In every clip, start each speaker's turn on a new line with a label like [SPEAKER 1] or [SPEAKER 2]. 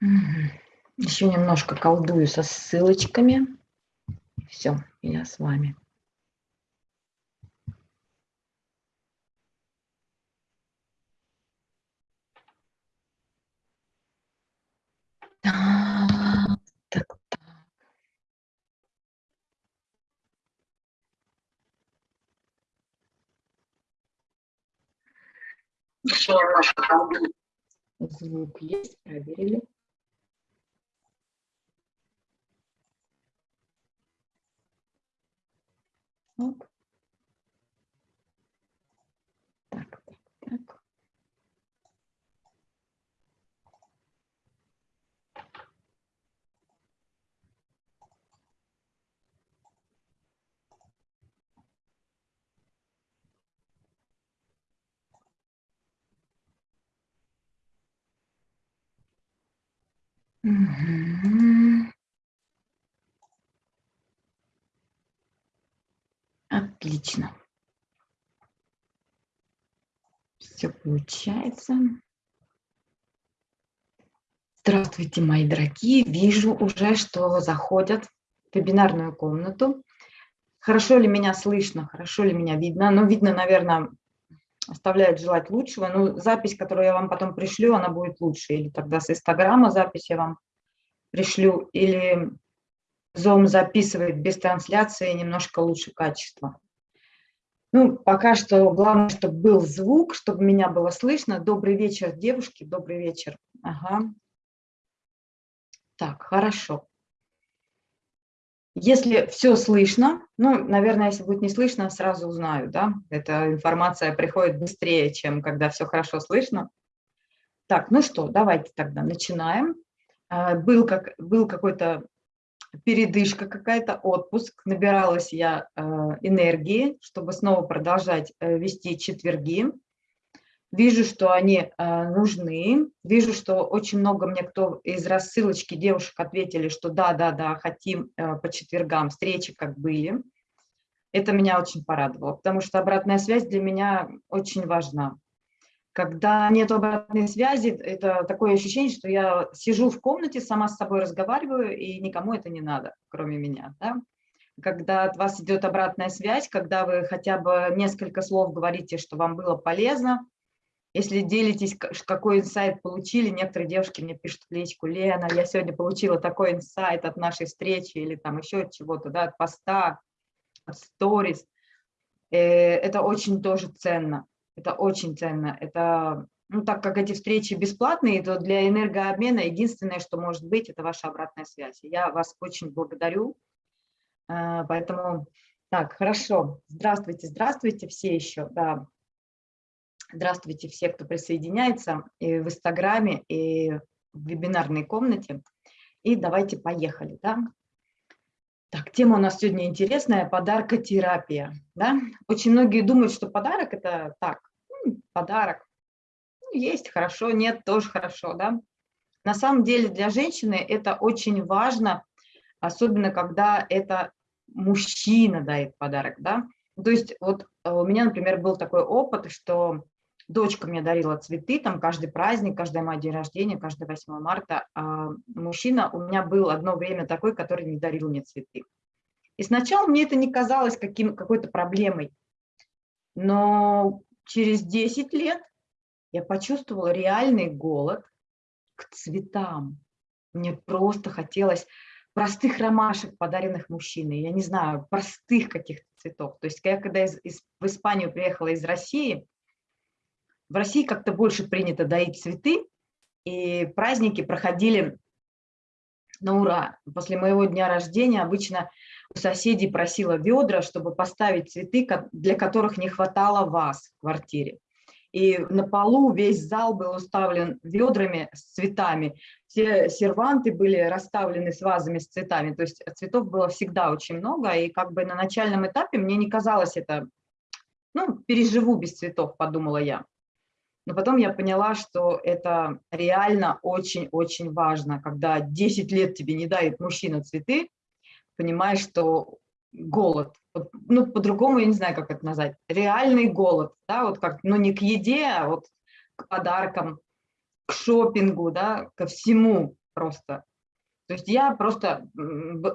[SPEAKER 1] Еще немножко колдую со ссылочками. Все, я с вами. Так, так, так. Еще немножко колдую. Звук есть, проверили. Оп. Так, так, так. Угу. Отлично. Все получается. Здравствуйте, мои дорогие. Вижу уже, что заходят в вебинарную комнату. Хорошо ли меня слышно, хорошо ли меня видно? Ну, видно, наверное, оставляет желать лучшего. Ну, запись, которую я вам потом пришлю, она будет лучше. Или тогда с Инстаграма запись я вам пришлю, или Zoom записывает без трансляции немножко лучше качество. Ну, пока что главное, чтобы был звук, чтобы меня было слышно. Добрый вечер, девушки, добрый вечер. Ага. Так, хорошо. Если все слышно, ну, наверное, если будет не слышно, сразу узнаю, да, эта информация приходит быстрее, чем когда все хорошо слышно. Так, ну что, давайте тогда начинаем. А, был, как, был какой-то передышка какая-то, отпуск, набиралась я э, энергии, чтобы снова продолжать э, вести четверги. Вижу, что они э, нужны, вижу, что очень много мне кто из рассылочки девушек ответили, что да, да, да, хотим по четвергам встречи, как были. Это меня очень порадовало, потому что обратная связь для меня очень важна. Когда нет обратной связи, это такое ощущение, что я сижу в комнате, сама с собой разговариваю, и никому это не надо, кроме меня. Да? Когда от вас идет обратная связь, когда вы хотя бы несколько слов говорите, что вам было полезно, если делитесь, какой инсайт получили, некоторые девушки мне пишут в личку, Лена, я сегодня получила такой инсайт от нашей встречи или там еще от чего-то, да, от поста, от сторис. Э, это очень тоже ценно. Это очень ценно. Это, ну, так как эти встречи бесплатные, то для энергообмена единственное, что может быть, это ваша обратная связь. Я вас очень благодарю. А, поэтому, так, хорошо. Здравствуйте, здравствуйте все еще. Да. Здравствуйте все, кто присоединяется и в Инстаграме, и в вебинарной комнате. И давайте поехали. Да? Так, тема у нас сегодня интересная – подаркотерапия. Да? Очень многие думают, что подарок – это так, подарок. Ну, есть хорошо, нет, тоже хорошо. Да? На самом деле для женщины это очень важно, особенно когда это мужчина дает подарок. Да? То есть вот э, у меня, например, был такой опыт, что дочка мне дарила цветы, там каждый праздник, каждый мой день рождения, каждый 8 марта. А мужчина у меня был одно время такой, который не дарил мне цветы. И сначала мне это не казалось каким, какой-то проблемой. Но через 10 лет я почувствовала реальный голод к цветам. Мне просто хотелось простых ромашек, подаренных мужчиной, я не знаю, простых каких-то цветов. То есть я когда из, из, в Испанию приехала из России, в России как-то больше принято доить цветы, и праздники проходили на ура. После моего дня рождения обычно у соседей просила ведра, чтобы поставить цветы, для которых не хватало вас в квартире. И на полу весь зал был уставлен ведрами с цветами. Все серванты были расставлены с вазами с цветами. То есть цветов было всегда очень много. И как бы на начальном этапе мне не казалось это, ну, переживу без цветов, подумала я. Но потом я поняла, что это реально очень-очень важно, когда 10 лет тебе не дает мужчина цветы, понимаешь, что голод, ну, по-другому я не знаю, как это назвать, реальный голод, да, вот как, ну, не к еде, а вот к подаркам, к шопингу, да, ко всему, просто. То есть я просто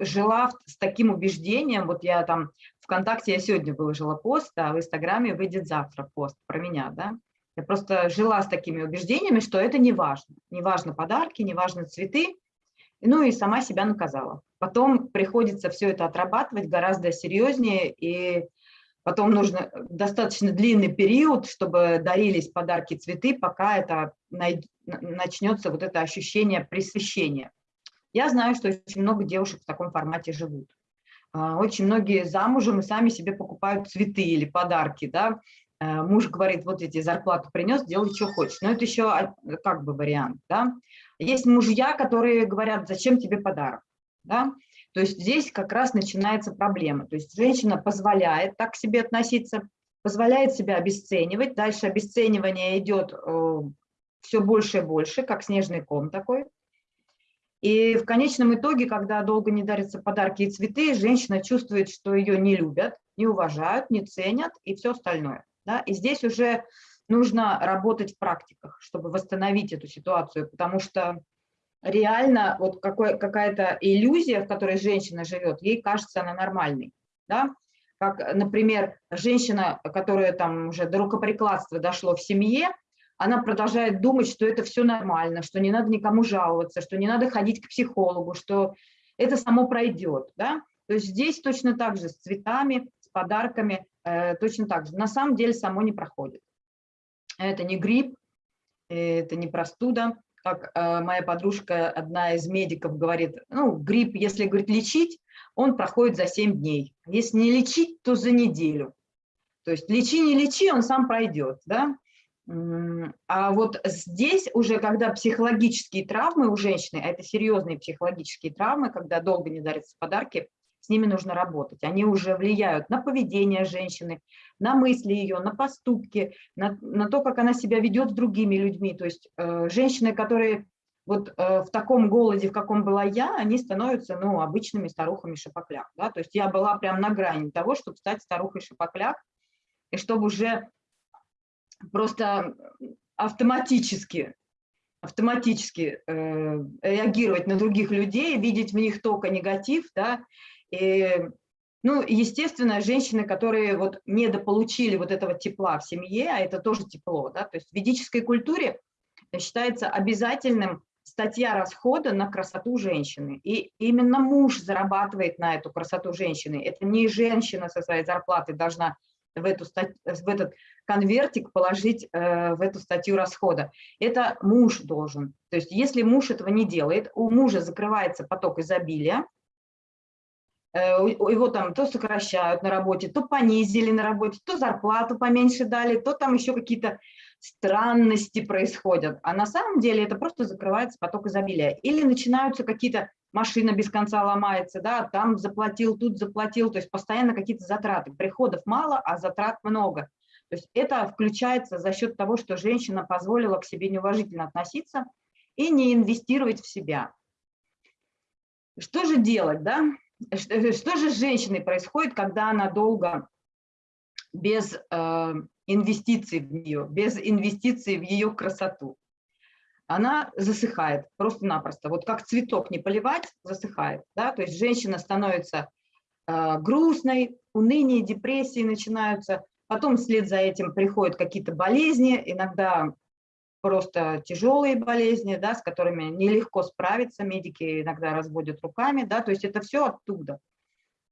[SPEAKER 1] жила с таким убеждением, вот я там ВКонтакте я сегодня выложила пост, а в Инстаграме выйдет завтра пост про меня, да. Я просто жила с такими убеждениями, что это не важно. Не важно подарки, не важно цветы, ну и сама себя наказала. Потом приходится все это отрабатывать гораздо серьезнее, и потом нужно достаточно длинный период, чтобы дарились подарки цветы, пока это начнется вот это ощущение пресыщения. Я знаю, что очень много девушек в таком формате живут. А, очень многие замужем и сами себе покупают цветы или подарки, да. А, муж говорит, вот эти зарплату принес, делай, что хочешь. Но это еще как бы вариант, да. Есть мужья, которые говорят, зачем тебе подарок, да. То есть здесь как раз начинается проблема. То есть женщина позволяет так к себе относиться, позволяет себя обесценивать. Дальше обесценивание идет э, все больше и больше, как снежный ком такой. И в конечном итоге, когда долго не дарятся подарки и цветы, женщина чувствует, что ее не любят, не уважают, не ценят и все остальное. Да? И здесь уже нужно работать в практиках, чтобы восстановить эту ситуацию, потому что реально вот какая-то иллюзия, в которой женщина живет, ей кажется она нормальной. Да? Как, например, женщина, которая там уже до рукоприкладства дошло в семье, она продолжает думать, что это все нормально, что не надо никому жаловаться, что не надо ходить к психологу, что это само пройдет. Да? То есть здесь точно так же с цветами, с подарками, э, точно так же. На самом деле само не проходит. Это не грипп, это не простуда. Как э, моя подружка, одна из медиков, говорит, ну, грипп, если, говорит, лечить, он проходит за 7 дней. Если не лечить, то за неделю. То есть лечи, не лечи, он сам пройдет. Да? А вот здесь уже, когда психологические травмы у женщины, а это серьезные психологические травмы, когда долго не дарятся подарки, с ними нужно работать. Они уже влияют на поведение женщины, на мысли ее, на поступки, на, на то, как она себя ведет с другими людьми. То есть э, женщины, которые вот э, в таком голоде, в каком была я, они становятся ну, обычными старухами шапокляк. Да? То есть я была прям на грани того, чтобы стать старухой шапокляк, и чтобы уже просто автоматически, автоматически э, реагировать на других людей, видеть в них только негатив, да, и, ну, естественно, женщины, которые вот недополучили вот этого тепла в семье, а это тоже тепло, да, то есть в ведической культуре считается обязательным статья расхода на красоту женщины. И именно муж зарабатывает на эту красоту женщины. Это не женщина со своей зарплаты должна в, эту, в этот конвертик положить э, в эту статью расхода. Это муж должен. То есть если муж этого не делает, у мужа закрывается поток изобилия, э, его там то сокращают на работе, то понизили на работе, то зарплату поменьше дали, то там еще какие-то странности происходят. А на самом деле это просто закрывается поток изобилия. Или начинаются какие-то машина без конца ломается, да, там заплатил, тут заплатил, то есть постоянно какие-то затраты. Приходов мало, а затрат много. То есть это включается за счет того, что женщина позволила к себе неуважительно относиться и не инвестировать в себя. Что же делать, да? Что же с женщиной происходит, когда она долго без э, инвестиций в нее, без инвестиций в ее красоту? она засыхает просто-напросто. Вот как цветок не поливать, засыхает. Да? То есть женщина становится э, грустной, уныние, депрессии начинаются. Потом вслед за этим приходят какие-то болезни, иногда просто тяжелые болезни, да, с которыми нелегко справиться, медики иногда разводят руками, да, то есть это все оттуда.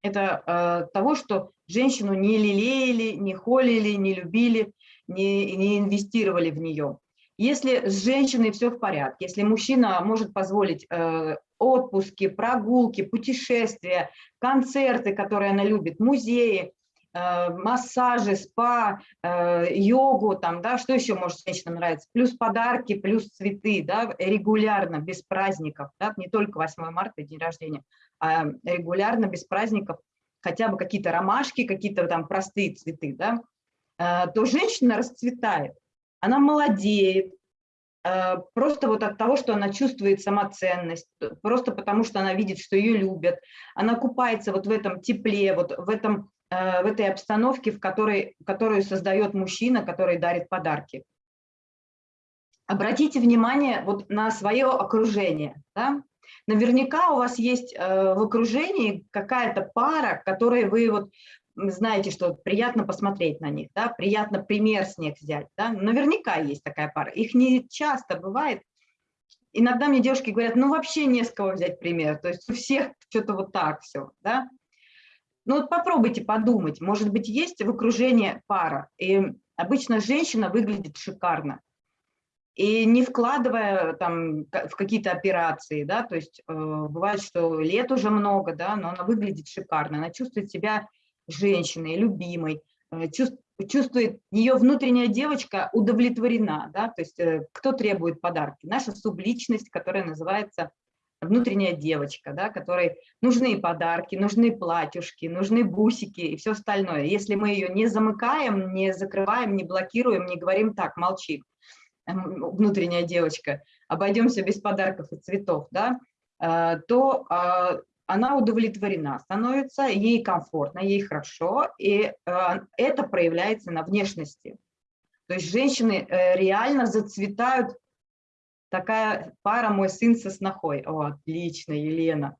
[SPEAKER 1] Это э, того, что женщину не лелеяли, не холили, не любили, не, не инвестировали в нее. Если с женщиной все в порядке, если мужчина может позволить э, отпуски, прогулки, путешествия, концерты, которые она любит, музеи, массажи, спа, э, йогу, там, да, что еще может женщинам нравиться, плюс подарки, плюс цветы, да, регулярно, без праздников, да, не только 8 марта, день рождения, а регулярно, без праздников, хотя бы какие-то ромашки, какие-то там простые цветы, да, э, то женщина расцветает она молодеет, э, просто вот от того, что она чувствует самоценность, просто потому что она видит, что ее любят, она купается вот в этом тепле, вот в, этом, э, в этой обстановке, в которой, которую создает мужчина, который дарит подарки. обратите внимание вот на свое окружение. Да? Наверняка у вас есть э, в окружении какая-то пара, которой вы вот знаете, что приятно посмотреть на них, да, приятно пример с них взять. Да? Наверняка есть такая пара. Их не часто бывает. Иногда мне девушки говорят, ну вообще не с кого взять пример. То есть у всех что-то вот так все. Да? Ну вот попробуйте подумать, может быть, есть в окружении пара. И обычно женщина выглядит шикарно и не вкладывая там в какие-то операции, да, то есть э, бывает, что лет уже много, да, но она выглядит шикарно, она чувствует себя женщиной, любимой, э, чувствует, чувствует ее внутренняя девочка удовлетворена, да, то есть э, кто требует подарки? Наша субличность, которая называется внутренняя девочка, да, которой нужны подарки, нужны платьюшки, нужны бусики и все остальное. Если мы ее не замыкаем, не закрываем, не блокируем, не говорим так, молчи, внутренняя девочка, обойдемся без подарков и цветов, да, э, то а, она удовлетворена, становится ей комфортно, ей хорошо, и э, это проявляется на внешности. То есть женщины э, реально зацветают, такая пара «Мой сын со снохой». О, отлично, Елена.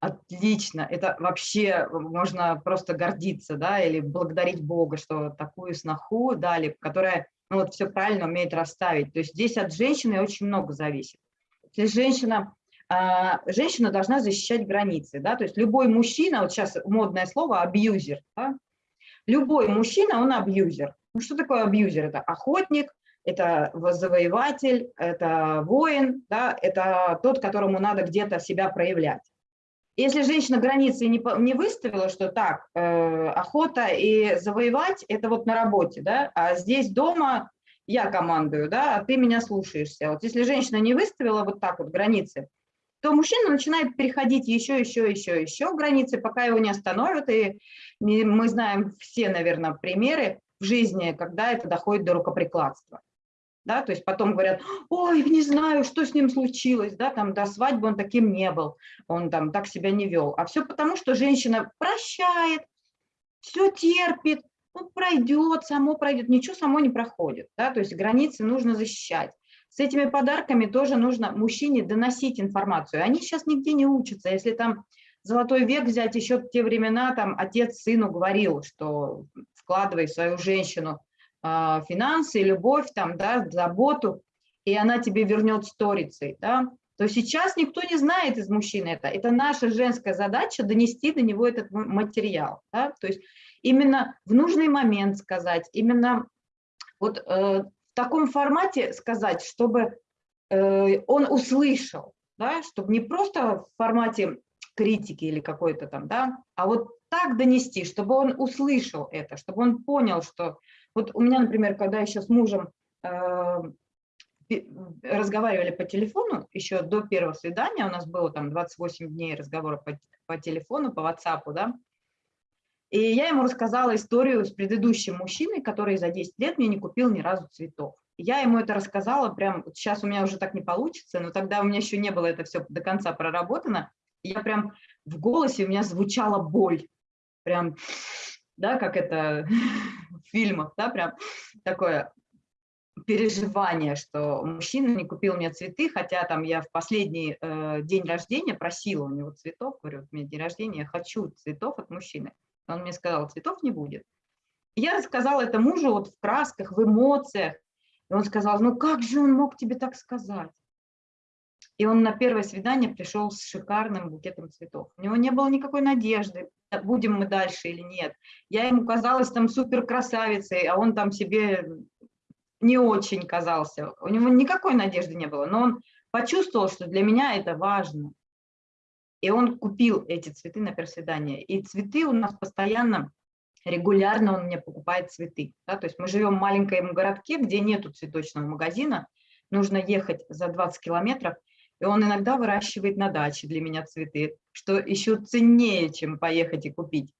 [SPEAKER 1] Отлично, это вообще можно просто гордиться, да, или благодарить Бога, что такую сноху дали, которая ну, вот все правильно умеет расставить. То есть здесь от женщины очень много зависит. Если женщина, а, женщина должна защищать границы, да, то есть любой мужчина, вот сейчас модное слово абьюзер, да, любой мужчина, он абьюзер. Ну, что такое абьюзер? Это охотник, это завоеватель, это воин, да, это тот, которому надо где-то себя проявлять. Если женщина границы не, не выставила, что так, э, охота и завоевать – это вот на работе, да, а здесь дома я командую, да, а ты меня слушаешься. Вот если женщина не выставила вот так вот границы, то мужчина начинает переходить еще, еще, еще, еще границы, пока его не остановят. И мы знаем все, наверное, примеры в жизни, когда это доходит до рукоприкладства да, то есть потом говорят, ой, не знаю, что с ним случилось, да, там до свадьбы он таким не был, он там так себя не вел, а все потому, что женщина прощает, все терпит, ну, пройдет, само пройдет, ничего само не проходит, да, то есть границы нужно защищать. С этими подарками тоже нужно мужчине доносить информацию. Они сейчас нигде не учатся. Если там золотой век взять, еще в те времена там отец сыну говорил, что вкладывай в свою женщину финансы, любовь, там, да, заботу, и она тебе вернет сторицей, да, то сейчас никто не знает из мужчин это. Это наша женская задача донести до него этот материал. Да? То есть именно в нужный момент сказать, именно вот э, в таком формате сказать, чтобы э, он услышал, да? чтобы не просто в формате критики или какой-то там, да, а вот так донести, чтобы он услышал это, чтобы он понял, что вот у меня, например, когда еще с мужем э, разговаривали по телефону, еще до первого свидания, у нас было там 28 дней разговора по, по телефону, по WhatsApp, да, и я ему рассказала историю с предыдущим мужчиной, который за 10 лет мне не купил ни разу цветов. Я ему это рассказала, прям сейчас у меня уже так не получится, но тогда у меня еще не было это все до конца проработано. Я прям в голосе у меня звучала боль, прям да, как это в фильмах, да, прям такое переживание, что мужчина не купил мне цветы, хотя там я в последний э, день рождения просила у него цветов, говорю, у меня день рождения, я хочу цветов от мужчины. Он мне сказал, цветов не будет. Я рассказала это мужу вот в красках, в эмоциях. И он сказал, ну как же он мог тебе так сказать? И он на первое свидание пришел с шикарным букетом цветов. У него не было никакой надежды, будем мы дальше или нет. Я ему казалась там супер красавицей, а он там себе не очень казался. У него никакой надежды не было, но он почувствовал, что для меня это важно. И он купил эти цветы на первое свидание. И цветы у нас постоянно, регулярно он мне покупает цветы. Да? То есть мы живем в маленьком городке, где нету цветочного магазина, нужно ехать за 20 километров – и он иногда выращивает на даче для меня цветы, что еще ценнее, чем поехать и купить.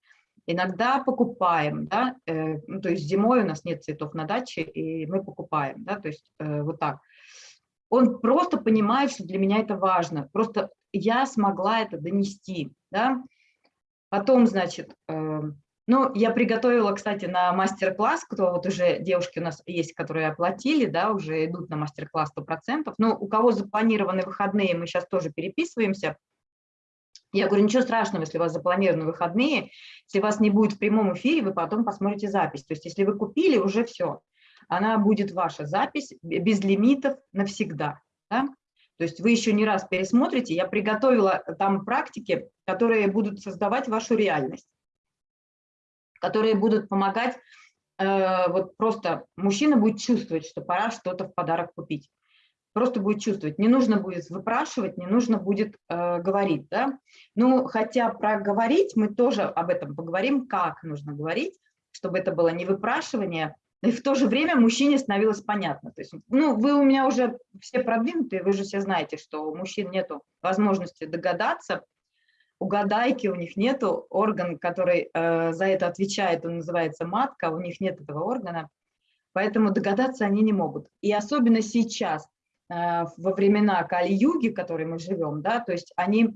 [SPEAKER 1] Иногда покупаем, да, э, ну, то есть зимой у нас нет цветов на даче, и мы покупаем, да, то есть э, вот так. Он просто понимает, что для меня это важно, просто я смогла это донести, да. Потом, значит, э, Ну, я приготовила, кстати, на мастер-класс, кто вот уже девушки у нас есть, которые оплатили, да, уже идут на мастер-класс 100%. Но у кого запланированы выходные, мы сейчас тоже переписываемся. Я говорю, ничего страшного, если у вас запланированы выходные, если вас не будет в прямом эфире, вы потом посмотрите запись. То есть если вы купили, уже все. Она будет ваша запись без лимитов навсегда. Да? То есть вы еще не раз пересмотрите. Я приготовила там практики, которые будут создавать вашу реальность которые будут помогать, э, вот просто мужчина будет чувствовать, что пора что-то в подарок купить. Просто будет чувствовать. Не нужно будет выпрашивать, не нужно будет э, говорить. Да? Ну, хотя про говорить мы тоже об этом поговорим, как нужно говорить, чтобы это было не выпрашивание, и в то же время мужчине становилось понятно. То есть, ну, вы у меня уже все продвинутые, вы же все знаете, что у мужчин нет возможности догадаться, угадайки, у них нет орган, который э, за это отвечает, он называется матка, у них нет этого органа, поэтому догадаться они не могут. И особенно сейчас, э, во времена Кали-юги, в которой мы живем, да, то есть они э,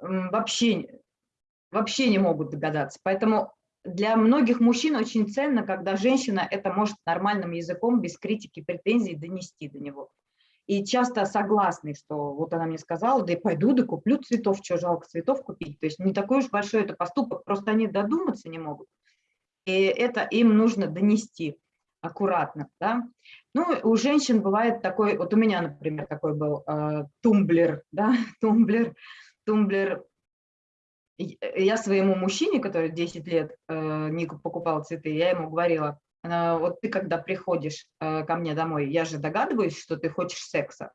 [SPEAKER 1] вообще, вообще не могут догадаться. Поэтому для многих мужчин очень ценно, когда женщина это может нормальным языком, без критики, претензий донести до него и часто согласны, что вот она мне сказала, да и пойду, да куплю цветов, что жалко цветов купить. То есть не такой уж большой это поступок, просто они додуматься не могут. И это им нужно донести аккуратно. Да? Ну, у женщин бывает такой, вот у меня, например, такой был э, тумблер, да, тумблер, тумблер. Я своему мужчине, который 10 лет э, не покупал цветы, я ему говорила, вот ты когда приходишь э, ко мне домой, я же догадываюсь, что ты хочешь секса.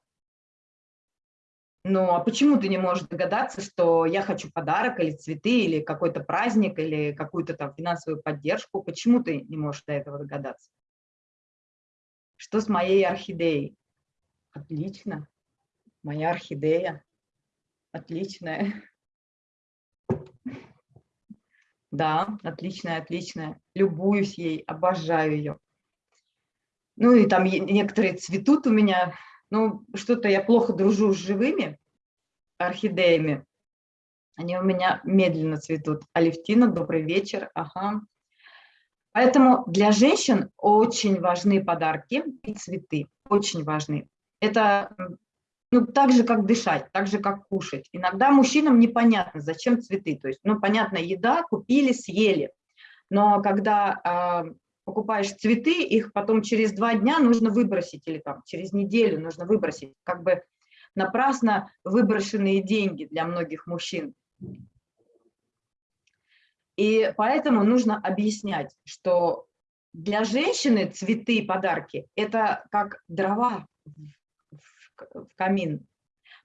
[SPEAKER 1] Ну, а почему ты не можешь догадаться, что я хочу подарок или цветы, или какой-то праздник, или какую-то там финансовую поддержку? Почему ты не можешь до этого догадаться? Что с моей орхидеей? Отлично. Моя орхидея. Отличная. Да, отличная, отличная. Любуюсь ей, обожаю ее. Ну и там некоторые цветут у меня. Ну, что-то я плохо дружу с живыми орхидеями. Они у меня медленно цветут. Алевтина, добрый вечер. Ага. Поэтому для женщин очень важны подарки и цветы. Очень важны. Это ну, так же, как дышать, так же, как кушать. Иногда мужчинам непонятно, зачем цветы. То есть, ну, понятно, еда, купили, съели. Но когда э, покупаешь цветы, их потом через два дня нужно выбросить, или там через неделю нужно выбросить. Как бы напрасно выброшенные деньги для многих мужчин. И поэтому нужно объяснять, что для женщины цветы и подарки – это как дрова в камин.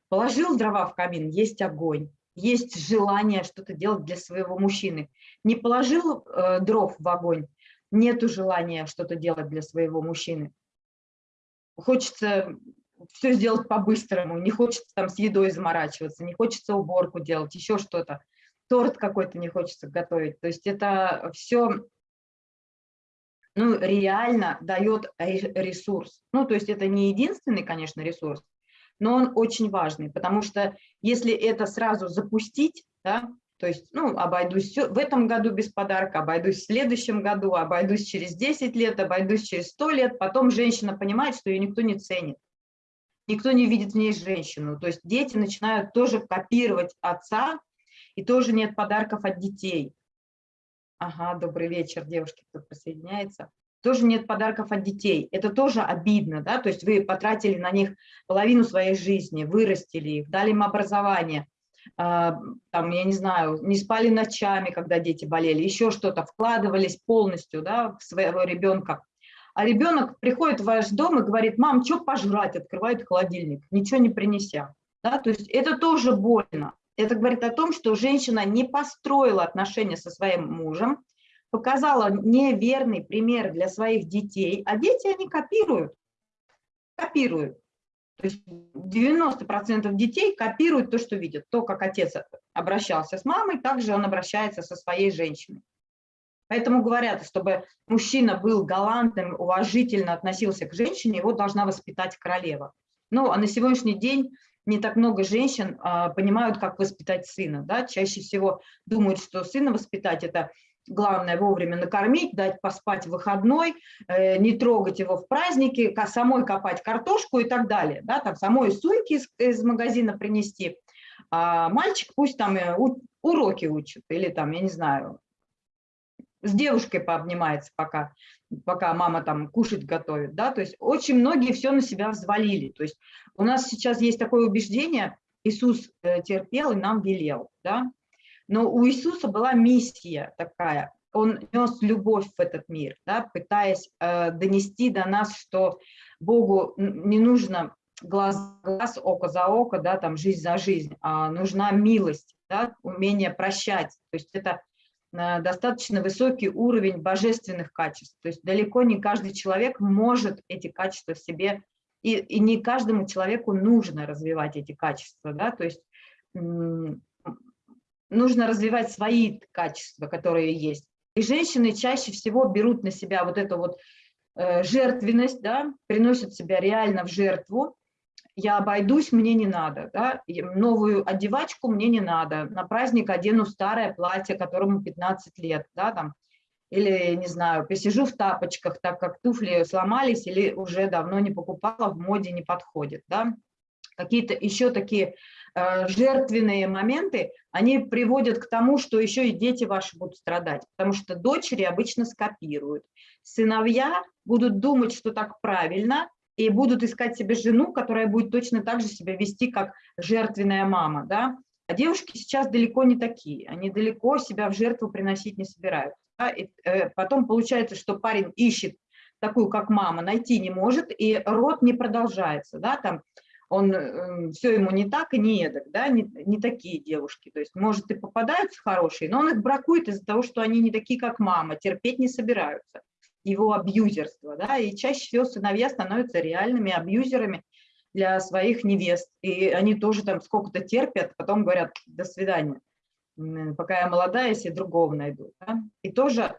[SPEAKER 1] Положил дрова в камин, есть огонь, есть желание что-то делать для своего мужчины. Не положил э, дров в огонь, нету желания что-то делать для своего мужчины. Хочется все сделать по-быстрому, не хочется там с едой заморачиваться, не хочется уборку делать, еще что-то. Торт какой-то не хочется готовить. То есть это все ну, реально дает ресурс. Ну, то есть это не единственный, конечно, ресурс, но он очень важный, потому что если это сразу запустить, да, то есть, ну, обойдусь в этом году без подарка, обойдусь в следующем году, обойдусь через 10 лет, обойдусь через 100 лет, потом женщина понимает, что ее никто не ценит, никто не видит в ней женщину. То есть дети начинают тоже копировать отца, и тоже нет подарков от детей. Ага, добрый вечер, девушки, кто присоединяется. Тоже нет подарков от детей. Это тоже обидно, да, то есть вы потратили на них половину своей жизни, вырастили их, дали им образование, а, там, я не знаю, не спали ночами, когда дети болели, еще что-то, вкладывались полностью, да, в своего ребенка. А ребенок приходит в ваш дом и говорит, мам, что пожрать, открывает холодильник, ничего не принеся. Да, то есть это тоже больно. Это говорит о том, что женщина не построила отношения со своим мужем, показала неверный пример для своих детей, а дети, они копируют, копируют. То есть 90% детей копируют то, что видят. То, как отец обращался с мамой, также он обращается со своей женщиной. Поэтому говорят, чтобы мужчина был галантным, уважительно относился к женщине, его должна воспитать королева. Ну, а на сегодняшний день не так много женщин а, понимают, как воспитать сына. Да? Чаще всего думают, что сына воспитать – это главное вовремя накормить, дать поспать в выходной, э, не трогать его в праздники, самой копать картошку и так далее, да, там самой сумки из, из магазина принести, а мальчик пусть там э, уроки учит или там, я не знаю, с девушкой пообнимается, пока, пока мама там кушать готовит, да, то есть очень многие все на себя взвалили, то есть у нас сейчас есть такое убеждение, Иисус э, терпел и нам велел, да, но у Иисуса была миссия такая, он нес любовь в этот мир, да, пытаясь э, донести до нас, что Богу не нужно глаз глаз, око за око, да, там жизнь за жизнь, а нужна милость, да, умение прощать. То есть это достаточно высокий уровень божественных качеств. То есть далеко не каждый человек может эти качества в себе, и, и не каждому человеку нужно развивать эти качества. Да? То есть нужно развивать свои качества, которые есть. И женщины чаще всего берут на себя вот эту вот э, жертвенность, да, приносят себя реально в жертву. Я обойдусь, мне не надо, да, новую одевачку мне не надо, на праздник одену старое платье, которому 15 лет, да, там, или, не знаю, посижу в тапочках, так как туфли сломались или уже давно не покупала, в моде не подходит, да. Какие-то еще такие Э, жертвенные моменты, они приводят к тому, что еще и дети ваши будут страдать, потому что дочери обычно скопируют. Сыновья будут думать, что так правильно, и будут искать себе жену, которая будет точно так же себя вести, как жертвенная мама. Да? А девушки сейчас далеко не такие, они далеко себя в жертву приносить не собираются. Да? И, э, потом получается, что парень ищет такую, как мама, найти не может, и род не продолжается. Да? Там он эм, все ему не так и не эдак, да, не, не такие девушки. То есть, может, и попадаются хорошие, но он их бракует из-за того, что они не такие, как мама, терпеть не собираются. Его абьюзерство, да, и чаще всего сыновья становятся реальными абьюзерами для своих невест. И они тоже там сколько-то терпят, потом говорят, до свидания, пока я молодая, если другого найду. Да? И тоже э,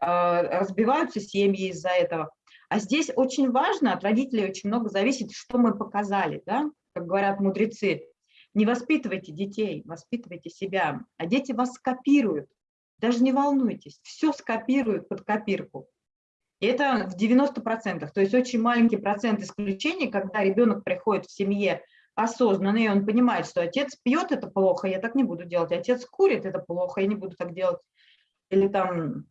[SPEAKER 1] разбиваются семьи из-за этого. А здесь очень важно, от родителей очень много зависит, что мы показали, да, как говорят мудрецы, не воспитывайте детей, воспитывайте себя, а дети вас скопируют. Даже не волнуйтесь, все скопируют под копирку. Это в 90%, то есть очень маленький процент исключений, когда ребенок приходит в семье осознанный, и он понимает, что отец пьет, это плохо, я так не буду делать, отец курит, это плохо, я не буду так делать. Или там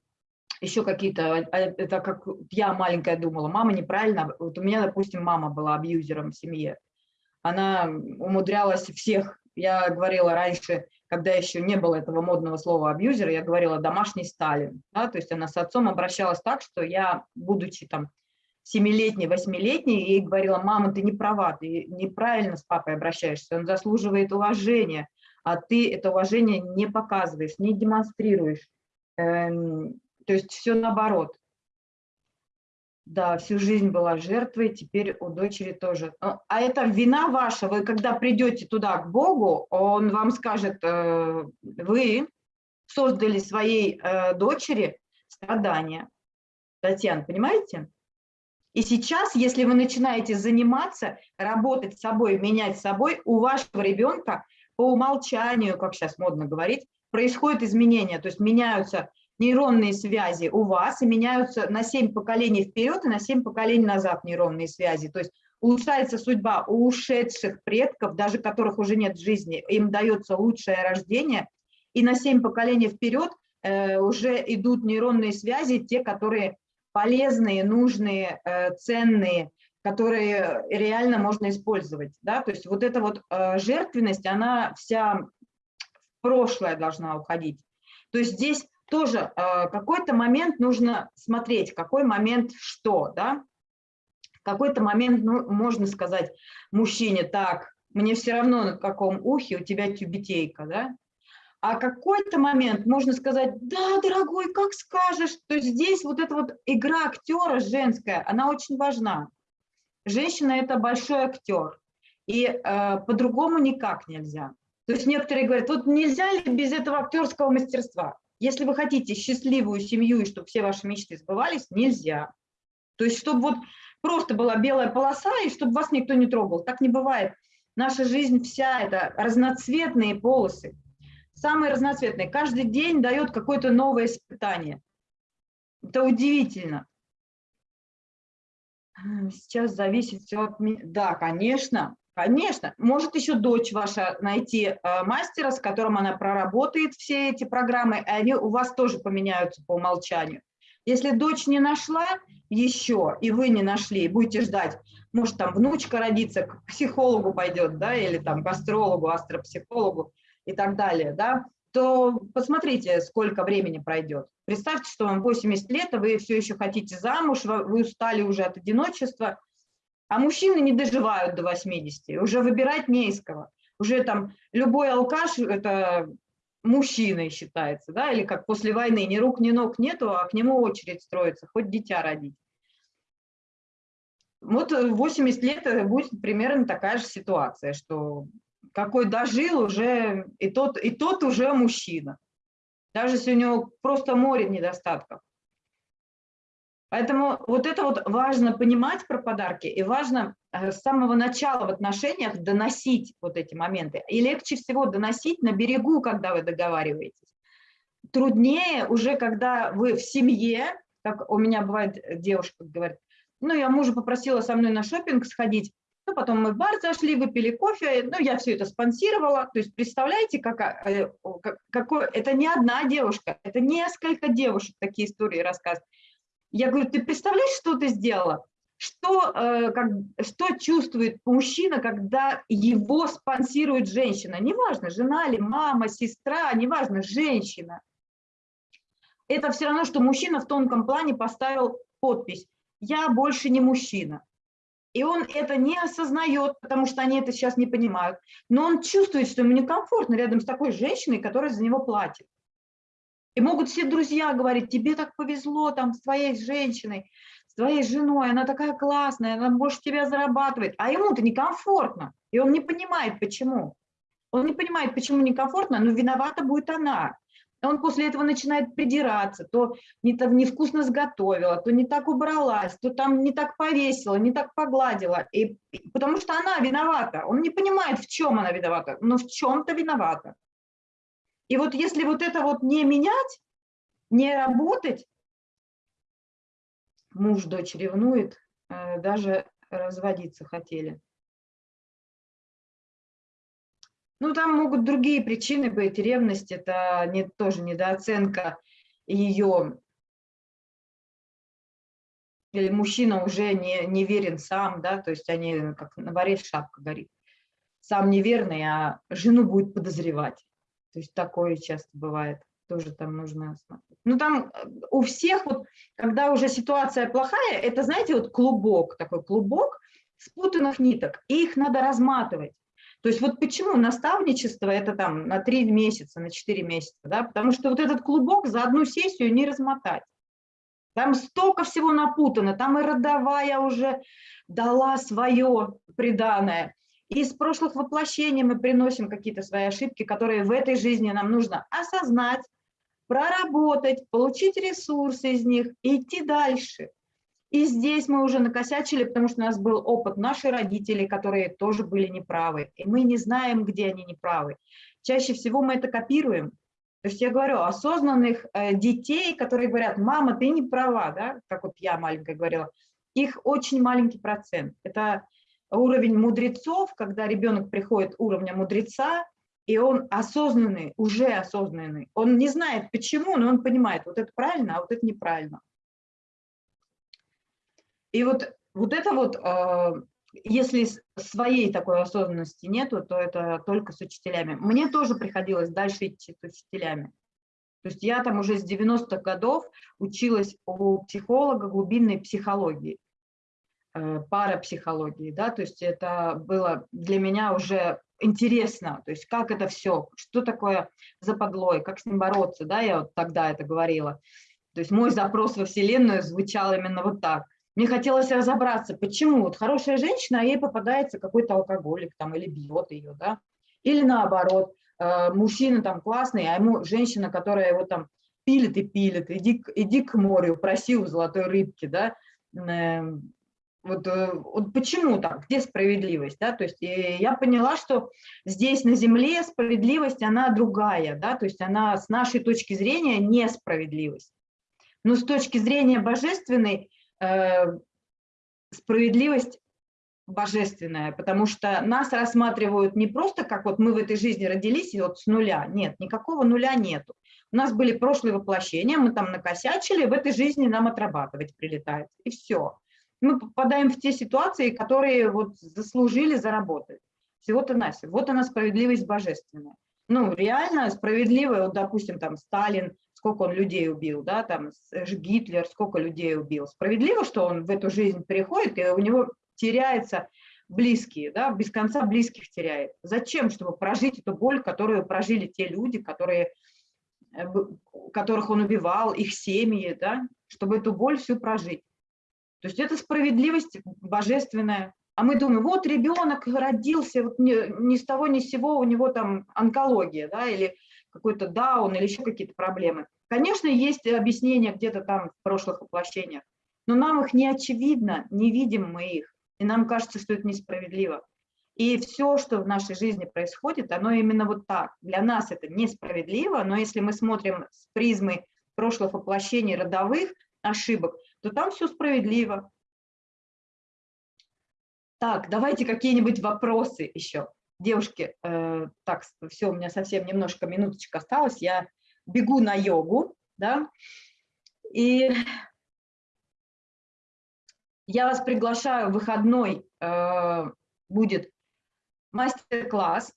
[SPEAKER 1] еще какие-то, а, это как я маленькая думала, мама неправильно, вот у меня, допустим, мама была абьюзером в семье, она умудрялась всех, я говорила раньше, когда еще не было этого модного слова абьюзер, я говорила домашний Сталин, да, то есть она с отцом обращалась так, что я, будучи там семилетней, восьмилетней, ей говорила, мама, ты не права, ты неправильно с папой обращаешься, он заслуживает уважения, а ты это уважение не показываешь, не демонстрируешь. Эм, то есть все наоборот. Да, всю жизнь была жертвой, теперь у дочери тоже. А, а это вина ваша, вы когда придете туда к Богу, он вам скажет, э, вы создали своей э, дочери страдания. Татьяна, понимаете? И сейчас, если вы начинаете заниматься, работать с собой, менять собой, у вашего ребенка по умолчанию, как сейчас модно говорить, происходят изменения, то есть меняются нейронные связи у вас и меняются на 7 поколений вперед и на 7 поколений назад нейронные связи. То есть улучшается судьба у ушедших предков, даже которых уже нет в жизни, им дается лучшее рождение, и на 7 поколений вперед э, уже идут нейронные связи, те, которые полезные, нужные, э, ценные, которые реально можно использовать. Да? То есть вот эта вот э, жертвенность, она вся в прошлое должна уходить. То есть здесь тоже э, какой-то момент нужно смотреть, какой момент что, да. Какой-то момент ну, можно сказать мужчине, так, мне все равно на каком ухе у тебя тюбетейка, да. А какой-то момент можно сказать, да, дорогой, как скажешь. То здесь вот эта вот игра актера женская, она очень важна. Женщина – это большой актер, и э, по-другому никак нельзя. То есть некоторые говорят, вот нельзя ли без этого актерского мастерства? Если вы хотите счастливую семью и чтобы все ваши мечты сбывались, нельзя. То есть, чтобы вот просто была белая полоса и чтобы вас никто не трогал. Так не бывает. Наша жизнь вся это разноцветные полосы. Самые разноцветные. Каждый день дает какое-то новое испытание. Это удивительно. Сейчас зависит все от меня. Да, конечно, конечно. Может еще дочь ваша найти э, мастера, с которым она проработает все эти программы, и они у вас тоже поменяются по умолчанию. Если дочь не нашла еще, и вы не нашли, будете ждать, может, там внучка родится, к психологу пойдет, да, или там к астрологу, астропсихологу и так далее, да, то посмотрите, сколько времени пройдет. Представьте, что вам 80 лет, а вы все еще хотите замуж, вы устали уже от одиночества, а мужчины не доживают до 80, уже выбирать не из кого. Уже там любой алкаш – это мужчиной считается, да, или как после войны, ни рук, ни ног нету, а к нему очередь строится, хоть дитя родить. Вот 80 лет будет примерно такая же ситуация, что какой дожил уже, и тот, и тот уже мужчина, даже если у него просто море недостатков. Поэтому вот это вот важно понимать про подарки, и важно э, с самого начала в отношениях доносить вот эти моменты. И легче всего доносить на берегу, когда вы договариваетесь. Труднее уже, когда вы в семье, как у меня бывает, девушка говорит, ну, я мужа попросила со мной на шопинг сходить, ну, потом мы в бар зашли, выпили кофе, ну, я все это спонсировала. То есть представляете, как, э, какой, это не одна девушка, это несколько девушек такие истории рассказывают. Я говорю, ты представляешь, что ты сделала? Что, э, как, что чувствует мужчина, когда его спонсирует женщина? Неважно, жена ли, мама, сестра, неважно, женщина. Это все равно, что мужчина в тонком плане поставил подпись «Я больше не мужчина». И он это не осознает, потому что они это сейчас не понимают. Но он чувствует, что ему некомфортно рядом с такой женщиной, которая за него платит. И могут все друзья говорить, тебе так повезло там с твоей женщиной, с твоей женой, она такая классная, она больше тебя зарабатывает, а ему-то некомфортно, и он не понимает, почему. Он не понимает, почему некомфортно, но виновата будет она. Он после этого начинает придираться, то не так невкусно сготовила, то не так убралась, то там не так повесила, не так погладила. И, потому что она виновата. Он не понимает, в чем она виновата, но в чем-то виновата. И вот если вот это вот не менять, не работать, муж дочь ревнует, э, даже разводиться хотели. Ну, там могут другие причины быть. Ревность – это не, тоже недооценка ее. Или мужчина уже не, не верен сам, да, то есть они, как на боре шапка горит. Сам неверный, а жену будет подозревать. То есть такое часто бывает, тоже там нужно смотреть. Ну там э, у всех, вот, когда уже ситуация плохая, это, знаете, вот клубок, такой клубок спутанных ниток, и их надо разматывать. То есть вот почему наставничество это там на три месяца, на четыре месяца, да, потому что вот этот клубок за одну сессию не размотать. Там столько всего напутано, там и родовая уже дала свое приданное, из прошлых воплощений мы приносим какие-то свои ошибки, которые в этой жизни нам нужно осознать, проработать, получить ресурсы из них и идти дальше. И здесь мы уже накосячили, потому что у нас был опыт наших родителей, которые тоже были неправы. И мы не знаем, где они неправы. Чаще всего мы это копируем. То есть я говорю, осознанных э, детей, которые говорят, мама, ты не права, да, как вот я маленькая говорила, их очень маленький процент. Это уровень мудрецов, когда ребенок приходит уровня мудреца, и он осознанный, уже осознанный. Он не знает почему, но он понимает, вот это правильно, а вот это неправильно. И вот, вот это вот, э, если своей такой осознанности нету, то это только с учителями. Мне тоже приходилось дальше идти с учителями. То есть я там уже с 90-х годов училась у психолога глубинной психологии. Э, парапсихологии, да, то есть это было для меня уже интересно, то есть как это все, что такое западлой, как с ним бороться, да, я вот тогда это говорила. То есть мой запрос во Вселенную звучал именно вот так. Мне хотелось разобраться, почему вот хорошая женщина, а ей попадается какой-то алкоголик там или бьет ее, да, или наоборот, э, мужчина там классный, а ему женщина, которая его там пилит и пилит, иди, иди к морю, проси у золотой рыбки, да, эм, вот, э, вот почему так, где справедливость, да, то есть я поняла, что здесь на Земле справедливость, она другая, да, то есть она с нашей точки зрения несправедливость. Но с точки зрения божественной, э, справедливость божественная, потому что нас рассматривают не просто как вот мы в этой жизни родились и вот с нуля, нет, никакого нуля нету. У нас были прошлые воплощения, мы там накосячили, в этой жизни нам отрабатывать прилетает, и все. Мы попадаем в те ситуации, которые вот заслужили заработать. Всего-то на Вот она справедливость божественная. Ну, реально справедливая, вот, допустим, там Сталин, сколько он людей убил, да, там Гитлер, сколько людей убил. Справедливо, что он в эту жизнь переходит, и у него теряется близкие, да, без конца близких теряет. Зачем? Чтобы прожить эту боль, которую прожили те люди, которые, э, которых он убивал, их семьи, да, чтобы эту боль всю прожить. То есть это справедливость божественная. А мы думаем, вот ребенок родился, вот ни, ни с того ни с сего у него там онкология, да, или какой-то даун, или еще какие-то проблемы. Конечно, есть объяснения где-то там в прошлых воплощениях, но нам их не очевидно, не видим мы их и нам кажется, что это несправедливо. И все, что в нашей жизни происходит, оно именно вот так. Для нас это несправедливо, но если мы смотрим с призмы прошлых воплощений родовых ошибок, то там все справедливо. Так, давайте какие-нибудь вопросы еще. Девушки, э, так, все, у меня совсем немножко минуточек осталось, я бегу на йогу, да, и я вас приглашаю, выходной э, будет мастер-класс.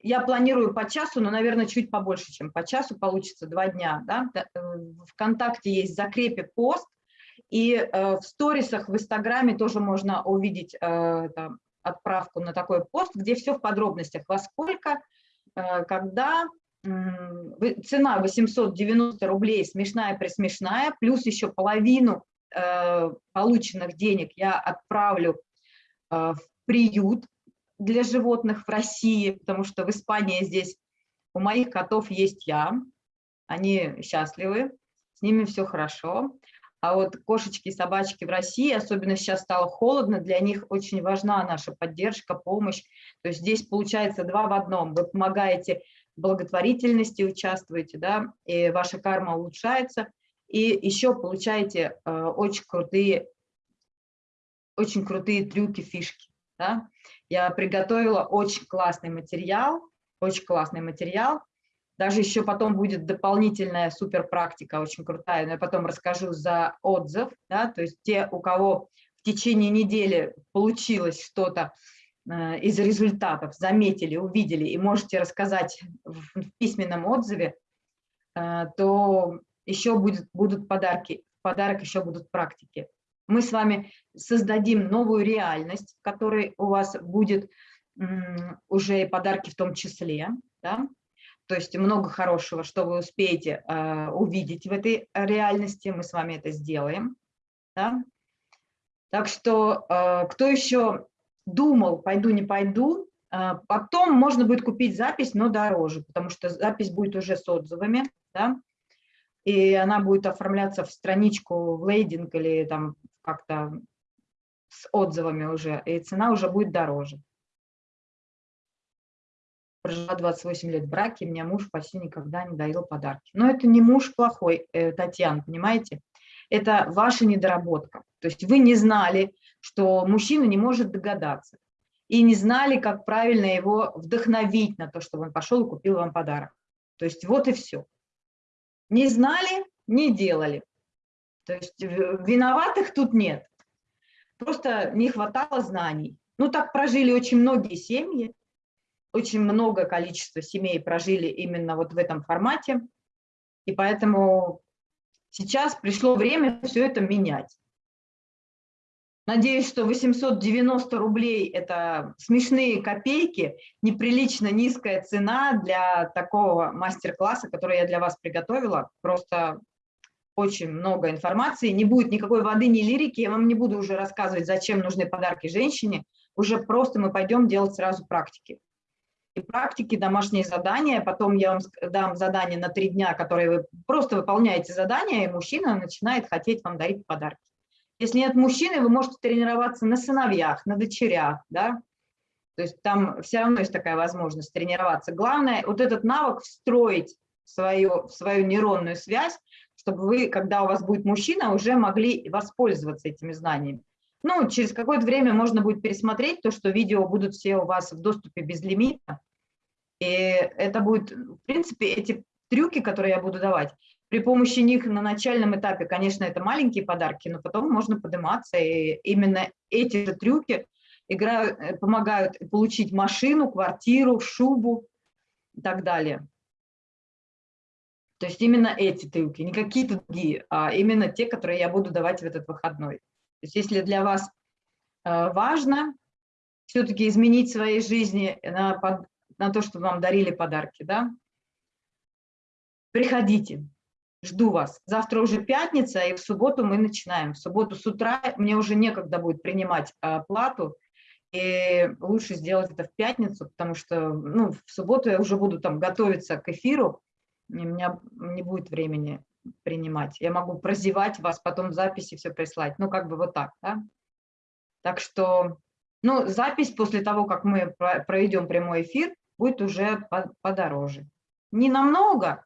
[SPEAKER 1] Я планирую по часу, но, наверное, чуть побольше, чем по часу, получится два дня. Да? Э, Вконтакте есть закрепе пост, и э, в сторисах в Инстаграме тоже можно увидеть э, там, отправку на такой пост, где все в подробностях, во сколько, э, когда, цена 890 рублей, смешная-присмешная, плюс еще половину Э, полученных денег я отправлю э, в приют для животных в России, потому что в Испании здесь у моих котов есть я, они счастливы, с ними все хорошо. А вот кошечки и собачки в России, особенно сейчас стало холодно, для них очень важна наша поддержка, помощь. То есть здесь получается два в одном. Вы помогаете благотворительности, участвуете, да, и ваша карма улучшается – и еще получаете э, очень крутые, очень крутые трюки, фишки. Да? Я приготовила очень классный материал, очень классный материал. Даже еще потом будет дополнительная супер практика, очень крутая, но я потом расскажу за отзыв. Да? То есть те, у кого в течение недели получилось что-то э, из результатов, заметили, увидели и можете рассказать в, в письменном отзыве, э, то еще будет, будут подарки, подарок еще будут практики. Мы с вами создадим новую реальность, в которой у вас будет уже и подарки в том числе, да? То есть много хорошего, что вы успеете э, увидеть в этой реальности, мы с вами это сделаем. Да? Так что э, кто еще думал, пойду, не пойду, э, потом можно будет купить запись, но дороже, потому что запись будет уже с отзывами, да? и она будет оформляться в страничку, в лейдинг или там как-то с отзывами уже, и цена уже будет дороже. Прожила 28 лет в браке, меня муж почти никогда не дарил подарки. Но это не муж плохой, э, Татьяна, понимаете? Это ваша недоработка. То есть вы не знали, что мужчина не может догадаться. И не знали, как правильно его вдохновить на то, чтобы он пошел и купил вам подарок. То есть вот и все. Не знали, не делали. То есть виноватых тут нет. Просто не хватало знаний. Ну, так прожили очень многие семьи, очень много количества семей прожили именно вот в этом формате. И поэтому сейчас пришло время все это менять. Надеюсь, что 890 рублей – это смешные копейки, неприлично низкая цена для такого мастер-класса, который я для вас приготовила. Просто очень много информации, не будет никакой воды, ни лирики, я вам не буду уже рассказывать, зачем нужны подарки женщине, уже просто мы пойдем делать сразу практики. Практики, домашние задания, потом я вам дам задание на три дня, которые вы просто выполняете задания, и мужчина начинает хотеть вам дарить подарки. Если нет мужчины, вы можете тренироваться на сыновьях, на дочерях, да, то есть там все равно есть такая возможность тренироваться. Главное вот этот навык встроить в свою, в свою нейронную связь, чтобы вы, когда у вас будет мужчина, уже могли воспользоваться этими знаниями. Ну, через какое-то время можно будет пересмотреть то, что видео будут все у вас в доступе без лимита. И это будет, в принципе, эти трюки, которые я буду давать, при помощи них на начальном этапе, конечно, это маленькие подарки, но потом можно подниматься, и именно эти же трюки играют, э, помогают получить машину, квартиру, шубу и так далее. То есть именно эти трюки, не какие-то другие, а именно те, которые я буду давать в этот выходной. Есть если для вас э, важно все-таки изменить своей жизни на, на то, чтобы вам дарили подарки, да, приходите, жду вас. Завтра уже пятница, и в субботу мы начинаем. В субботу с утра мне уже некогда будет принимать э, плату, и лучше сделать это в пятницу, потому что ну, в субботу я уже буду там готовиться к эфиру, и у меня не будет времени принимать. Я могу прозевать вас, потом в записи все прислать. Ну, как бы вот так, да? Так что, ну, запись после того, как мы проведем прямой эфир, будет уже подороже. Не намного,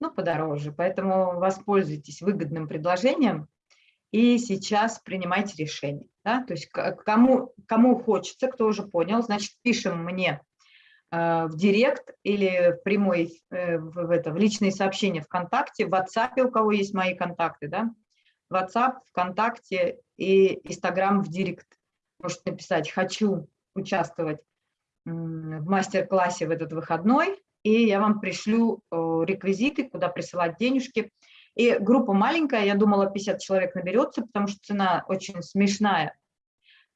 [SPEAKER 1] но подороже. Поэтому воспользуйтесь выгодным предложением и сейчас принимайте решение. Да? То есть кому, кому хочется, кто уже понял, значит, пишем мне в директ или в прямой, э, в, это, в личные сообщения ВКонтакте, в WhatsApp, у кого есть мои контакты, да? WhatsApp, ВКонтакте и Инстаграм в директ. Можете написать «хочу участвовать в мастер-классе в этот выходной», и я вам пришлю э, реквизиты, куда присылать денежки. И группа маленькая, я думала, 50 человек наберется, потому что цена очень смешная.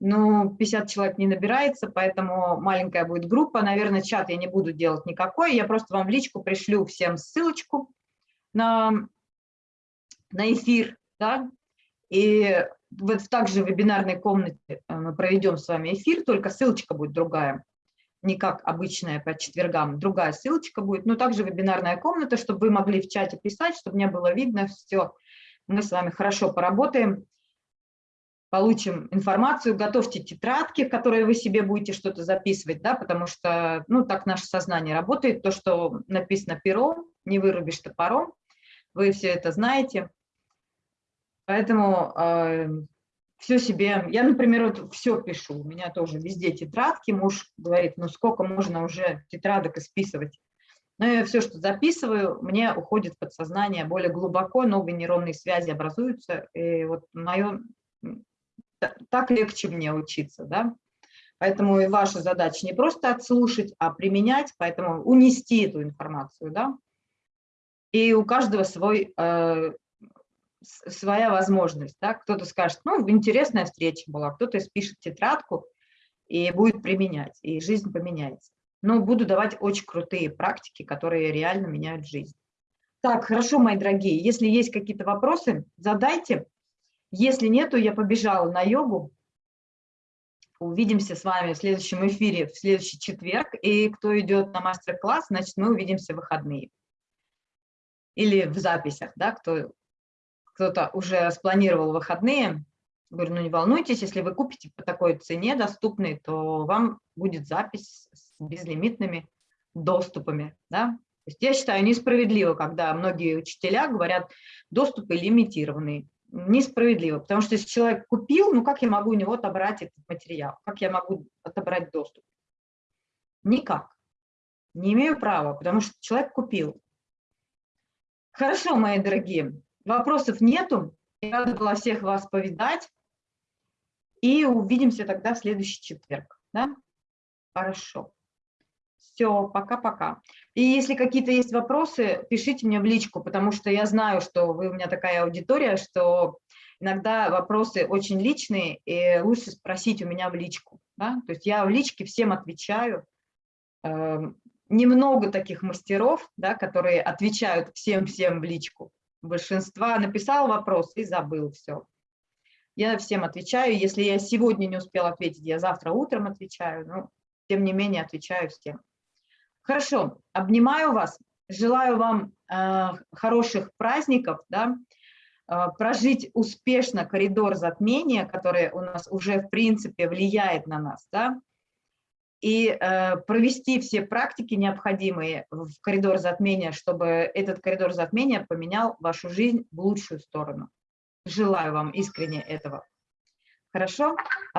[SPEAKER 1] Но 50 человек не набирается, поэтому маленькая будет группа. Наверное, чат я не буду делать никакой. Я просто вам в личку пришлю всем ссылочку на, на эфир. Да? И вот также в вебинарной комнате э, мы проведем с вами эфир, только ссылочка будет другая не как обычная по четвергам, другая ссылочка будет, но также вебинарная комната, чтобы вы могли в чате писать, чтобы мне было видно все. Мы с вами хорошо поработаем, получим информацию, готовьте тетрадки, в которые вы себе будете что-то записывать, да, потому что, ну, так наше сознание работает, то, что написано пером, не вырубишь топором, вы все это знаете. Поэтому э, все себе, я, например, вот все пишу, у меня тоже везде тетрадки, муж говорит, ну сколько можно уже тетрадок исписывать. Но я все, что записываю, мне уходит в подсознание более глубоко, новые нейронные связи образуются, и вот мое, так легче мне учиться, да. Поэтому и ваша задача не просто отслушать, а применять, поэтому унести эту информацию, да. И у каждого свой э, своя возможность. Да? Кто-то скажет, ну, интересная встреча была, кто-то спишет тетрадку и будет применять, и жизнь поменяется. Но буду давать очень крутые практики, которые реально меняют жизнь. Так, хорошо, мои дорогие, если есть какие-то вопросы, задайте. Если нету, я побежала на йогу. Увидимся с вами в следующем эфире в следующий четверг. И кто идет на мастер-класс, значит, мы увидимся в выходные. Или в записях, да, кто кто-то уже спланировал выходные, говорю, ну не волнуйтесь, если вы купите по такой цене доступной, то вам будет запись с безлимитными доступами. Да? То есть я считаю несправедливо, когда многие учителя говорят, доступы лимитированные. Несправедливо, потому что если человек купил, ну как я могу у него отобрать этот материал? Как я могу отобрать доступ? Никак. Не имею права, потому что человек купил. Хорошо, мои дорогие. Вопросов нету. Я рада была всех вас повидать. И увидимся тогда в следующий четверг. Да? Хорошо. Все, пока-пока. И если какие-то есть вопросы, пишите мне в личку, потому что я знаю, что вы у меня такая аудитория, что иногда вопросы очень личные, и лучше спросить у меня в личку. Да? То есть я в личке всем отвечаю. Эм, немного таких мастеров, да, которые отвечают всем-всем в личку большинства написал вопрос и забыл все. Я всем отвечаю. Если я сегодня не успел ответить, я завтра утром отвечаю. Но, тем не менее, отвечаю всем. Хорошо, обнимаю вас. Желаю вам э, хороших праздников, да, э, прожить успешно коридор затмения, который у нас уже, в принципе, влияет на нас, да, и э, провести все практики необходимые в коридор затмения, чтобы этот коридор затмения поменял вашу жизнь в лучшую сторону. Желаю вам искренне этого. Хорошо?